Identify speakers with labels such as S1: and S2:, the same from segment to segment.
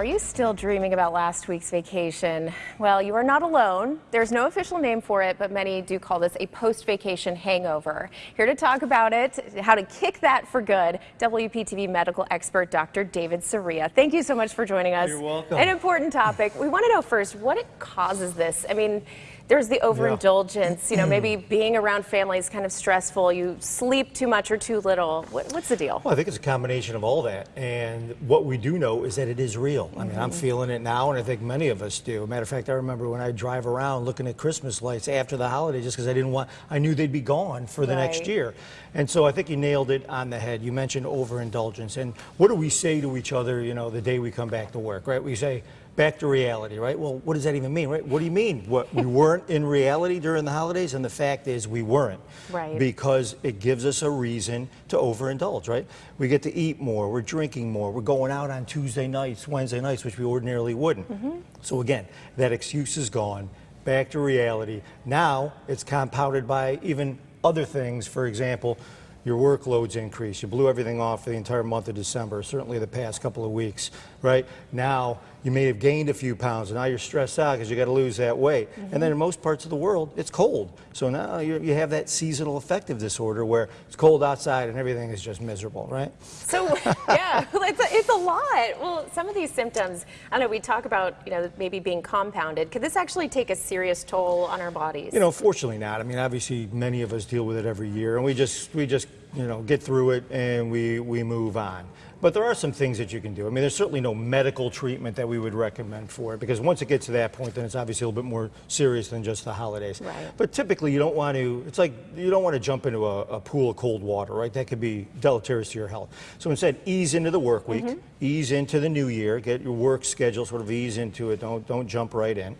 S1: Are you still dreaming about last week's vacation? Well, you are not alone. There's no official name for it, but many do call this a post-vacation hangover. Here to talk about it, how to kick that for good, WPTV medical expert Dr. David Soria. Thank you so much for joining us.
S2: You're welcome.
S1: An important topic. We want to know first what it causes this. I mean, there's the overindulgence, you know, maybe being around family is kind of stressful. You sleep too much or too little. What, what's the deal?
S2: Well, I think it's a combination of all that. And what we do know is that it is real. I mean, I'm
S1: Mm-hmm.
S2: feeling it now, and I think many of us do. Matter of fact, I remember when I drive around looking at Christmas lights after the holiday just because I didn't want, I knew they'd be gone for the next
S1: Right.
S2: year. And so I think you nailed it on the head. You mentioned overindulgence. And what do we say to each other, you know, the day we come back to work, right? We say, back to reality, right? Well, what does that even mean, right? What do you mean? What we weren't in reality during the holidays, and the fact is we weren't,
S1: Right.
S2: Because it gives us a reason to overindulge, right? We get to eat more, we're drinking more, we're going out on Tuesday nights, Wednesday nights, which we ordinarily wouldn't. Mm-hmm. So again, that excuse is gone. Back to reality. Now it's compounded by even other things. For example, your workload's increase. You blew everything off for the entire month of December, certainly the past couple of weeks, right? Now you may have gained a few pounds, and now you're stressed out because you got to lose that weight. And then mm-hmm. in most parts of the world, it's cold. So now you you have that seasonal affective disorder where it's cold outside and everything is just miserable, right?
S1: So, yeah, it's a, it's a lot. Well, some of these symptoms, I know we talk about, you know, maybe being compounded. Could this actually take a serious toll on our bodies?
S2: You know, fortunately not. I mean, obviously, many of us deal with it every year, and we just we just you know get through it and we we move on. But there are some things that you can do. I mean, there's certainly no medical treatment that we would recommend for it because once it gets to that point, then it's obviously a little bit more serious than just the holidays.
S1: Right.
S2: But typically, you don't want to. It's like you don't want to jump into a, a pool of cold water, right? That could be deleterious to your health. So instead, ease into the work week, mm-hmm. ease into the new year, get your work schedule sort of ease into it. Don't don't jump right in,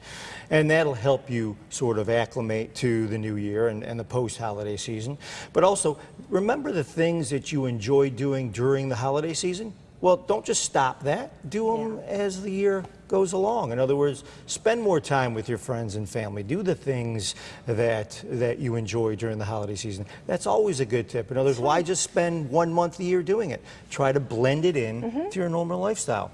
S2: and that'll help you sort of acclimate to the new year and, and the post-holiday season. But also remember the things that you enjoy doing during the holiday season. Well, don't just stop that. Do them as the year goes along. In other words, spend more time with your friends and family. Do the things that that you enjoy during the holiday season. That's always a good tip. In other words, why just spend one month a year doing it? Try to blend it in mm-hmm. to your normal lifestyle.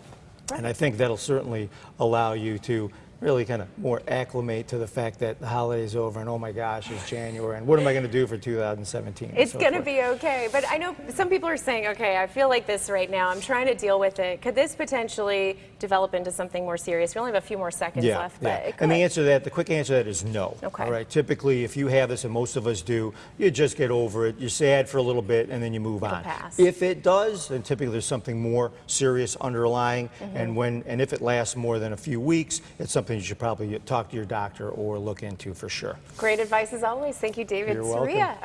S2: And I think that'll certainly allow you to really kind of more acclimate to the fact that the holiday's over and oh my gosh, it's January and what am I going to do for 2017?
S1: It's
S2: so
S1: going to be okay. But I know some people are saying, okay, I feel like this right now. I'm trying to deal with it. Could this potentially develop into something more serious? We only have a few more seconds
S2: Yeah,
S1: left,
S2: yeah.
S1: it
S2: And the answer to that, the quick answer to that is no.
S1: Okay.
S2: All right. Typically, if you have this, and most of us do, you just get over it. You're sad for a little bit, and then you move on.
S1: pass.
S2: If it does, then typically there's something more serious underlying,
S1: Mm-hmm.
S2: and when and if it lasts more than a few weeks, it's something you should probably talk to your doctor or look into for sure.
S1: Great advice as always. Thank you, David
S2: You're welcome.
S1: Soria.